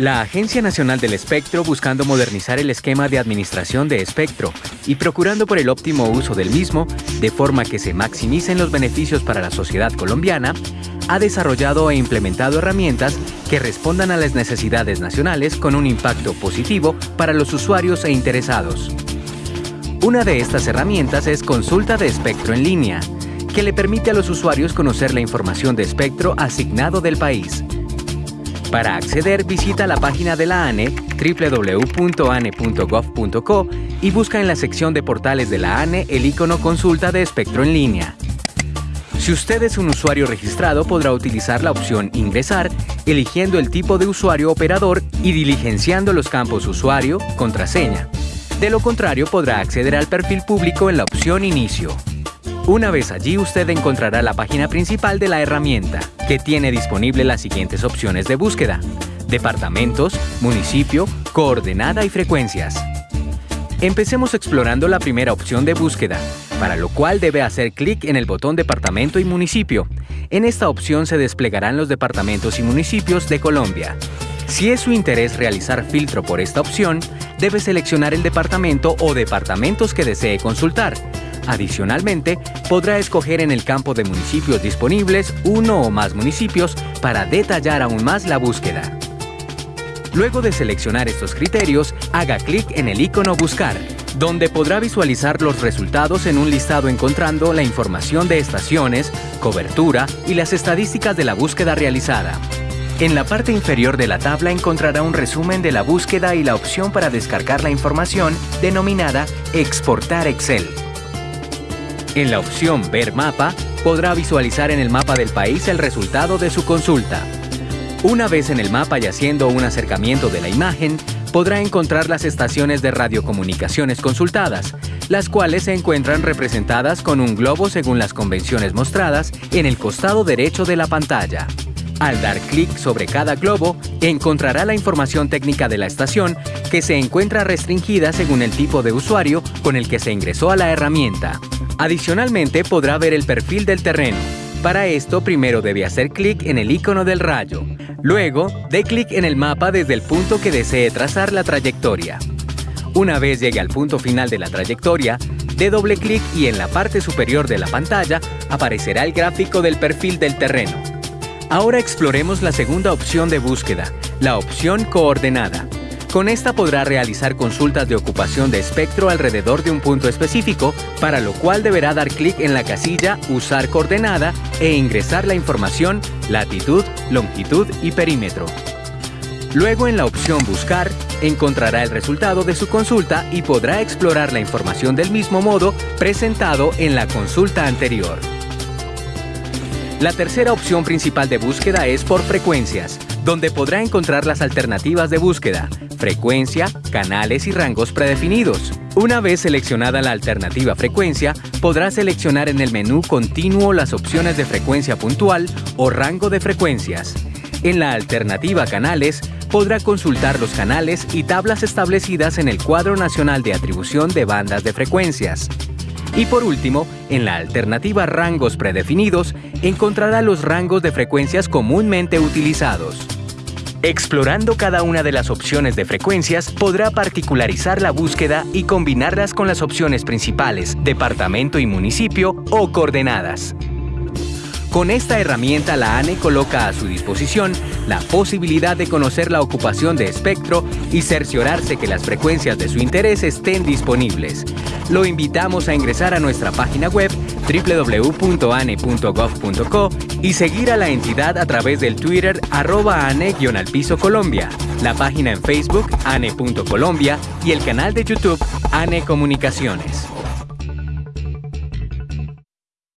La Agencia Nacional del Espectro, buscando modernizar el esquema de administración de espectro y procurando por el óptimo uso del mismo, de forma que se maximicen los beneficios para la sociedad colombiana, ha desarrollado e implementado herramientas que respondan a las necesidades nacionales con un impacto positivo para los usuarios e interesados. Una de estas herramientas es Consulta de Espectro en línea, que le permite a los usuarios conocer la información de espectro asignado del país. Para acceder, visita la página de la ANE www.ane.gov.co y busca en la sección de portales de la ANE el icono Consulta de Espectro en línea. Si usted es un usuario registrado, podrá utilizar la opción Ingresar, eligiendo el tipo de usuario operador y diligenciando los campos Usuario, Contraseña. De lo contrario, podrá acceder al perfil público en la opción Inicio. Una vez allí, usted encontrará la página principal de la herramienta, que tiene disponible las siguientes opciones de búsqueda. Departamentos, municipio, coordenada y frecuencias. Empecemos explorando la primera opción de búsqueda, para lo cual debe hacer clic en el botón Departamento y Municipio. En esta opción se desplegarán los departamentos y municipios de Colombia. Si es su interés realizar filtro por esta opción, debe seleccionar el departamento o departamentos que desee consultar. Adicionalmente, podrá escoger en el campo de municipios disponibles uno o más municipios para detallar aún más la búsqueda. Luego de seleccionar estos criterios, haga clic en el icono Buscar, donde podrá visualizar los resultados en un listado encontrando la información de estaciones, cobertura y las estadísticas de la búsqueda realizada. En la parte inferior de la tabla encontrará un resumen de la búsqueda y la opción para descargar la información denominada Exportar Excel. En la opción Ver mapa, podrá visualizar en el mapa del país el resultado de su consulta. Una vez en el mapa y haciendo un acercamiento de la imagen, podrá encontrar las estaciones de radiocomunicaciones consultadas, las cuales se encuentran representadas con un globo según las convenciones mostradas en el costado derecho de la pantalla. Al dar clic sobre cada globo, encontrará la información técnica de la estación que se encuentra restringida según el tipo de usuario con el que se ingresó a la herramienta. Adicionalmente, podrá ver el perfil del terreno. Para esto, primero debe hacer clic en el icono del rayo. Luego, dé clic en el mapa desde el punto que desee trazar la trayectoria. Una vez llegue al punto final de la trayectoria, dé doble clic y en la parte superior de la pantalla aparecerá el gráfico del perfil del terreno. Ahora exploremos la segunda opción de búsqueda, la opción coordenada. Con esta podrá realizar consultas de ocupación de espectro alrededor de un punto específico, para lo cual deberá dar clic en la casilla Usar coordenada e ingresar la información latitud, longitud y perímetro. Luego en la opción Buscar, encontrará el resultado de su consulta y podrá explorar la información del mismo modo presentado en la consulta anterior. La tercera opción principal de búsqueda es por frecuencias, donde podrá encontrar las alternativas de búsqueda, frecuencia, canales y rangos predefinidos. Una vez seleccionada la alternativa frecuencia, podrá seleccionar en el menú continuo las opciones de frecuencia puntual o rango de frecuencias. En la alternativa canales, podrá consultar los canales y tablas establecidas en el cuadro nacional de atribución de bandas de frecuencias. Y por último, en la alternativa rangos predefinidos, encontrará los rangos de frecuencias comúnmente utilizados. Explorando cada una de las opciones de frecuencias, podrá particularizar la búsqueda y combinarlas con las opciones principales, departamento y municipio o coordenadas. Con esta herramienta la ANE coloca a su disposición la posibilidad de conocer la ocupación de espectro y cerciorarse que las frecuencias de su interés estén disponibles. Lo invitamos a ingresar a nuestra página web www.ane.gov.co y seguir a la entidad a través del Twitter arroba ane-al Colombia, la página en Facebook ane.colombia y el canal de YouTube ANE Comunicaciones.